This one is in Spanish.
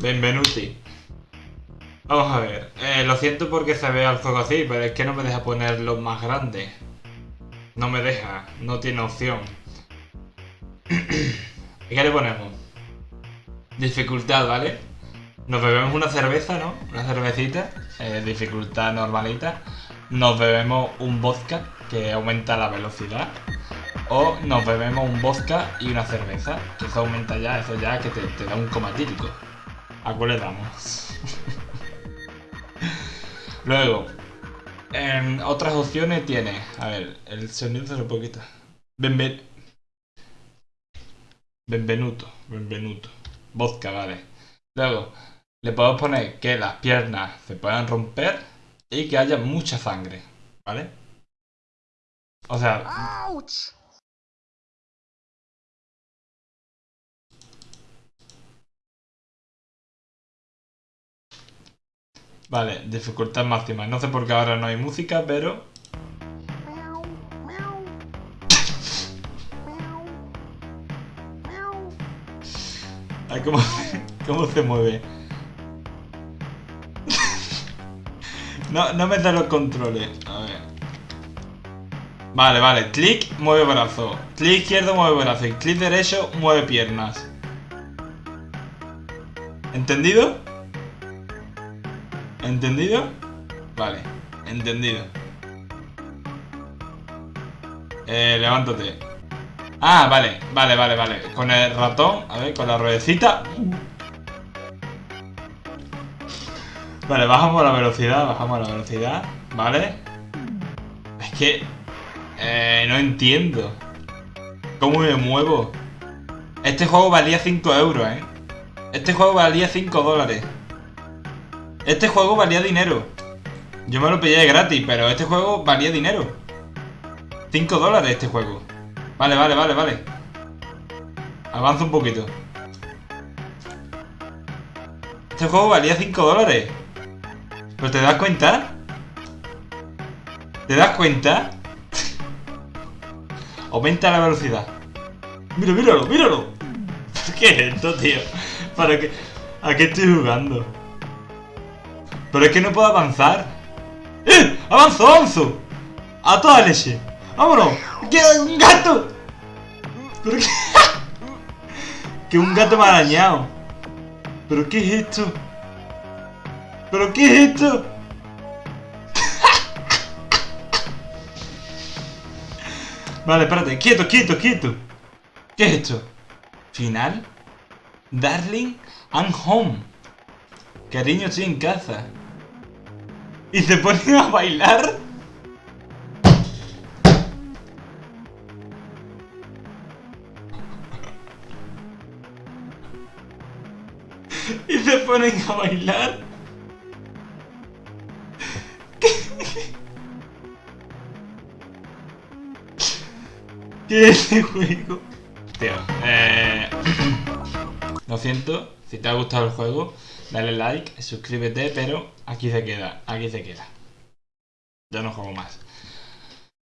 Benvenuti. Vamos a ver. Eh, lo siento porque se ve al juego así, pero es que no me deja ponerlo más grande. No me deja, no tiene opción. ¿Y qué le ponemos? Dificultad, ¿vale? Nos bebemos una cerveza, ¿no? Una cervecita, eh, dificultad normalita. Nos bebemos un vodka que aumenta la velocidad. O nos bebemos un vodka y una cerveza, que eso aumenta ya, eso ya que te, da un coma típico. ¿A cuál le damos? Luego, en otras opciones tiene, a ver, el sonido se puedo quitar. Benven... Benvenuto, Benvenuto. Vodka, vale. Luego, le podemos poner que las piernas se puedan romper y que haya mucha sangre, ¿vale? O sea... Ouch! Vale, dificultad máxima. No sé por qué ahora no hay música, pero... Ay, ¿cómo, ¿Cómo se mueve? No, no me da los controles. A ver. Vale, vale. Clic, mueve brazo. Clic izquierdo, mueve brazo. Clic derecho, mueve piernas. ¿Entendido? ¿Entendido? Vale, entendido. Eh, levántate. Ah, vale, vale, vale, vale. Con el ratón, a ver, con la ruedecita. Vale, bajamos la velocidad, bajamos la velocidad, ¿vale? Es que... Eh, no entiendo. ¿Cómo me muevo? Este juego valía 5 euros, ¿eh? Este juego valía 5 dólares. Este juego valía dinero. Yo me lo pillé gratis, pero este juego valía dinero. 5 dólares este juego. Vale, vale, vale, vale. Avanza un poquito. Este juego valía 5 dólares. ¿Pero te das cuenta? ¿Te das cuenta? Aumenta la velocidad. Mira, míralo, míralo. ¿Qué es esto, tío? ¿Para qué? ¿A qué estoy jugando? Pero es que no puedo avanzar. ¡Eh! ¡Avanzo, avanzo! ¡A toda leche! ¡Vámonos! ¡Que un gato! ¿Pero qué? ¡Que un gato me ha arañado! ¿Pero qué es esto? ¿Pero qué es esto? Vale, espérate. Quieto, quieto, quieto. ¿Qué es esto? ¿Final? Darling, I'm home. Cariño, estoy en casa. ¿Y se ponen a bailar? ¿Y se ponen a bailar? ¿Qué es ese juego? Tío, eh... Lo siento, si te ha gustado el juego, dale like, suscríbete, pero aquí se queda, aquí se queda. Ya no juego más.